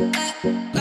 uh, uh.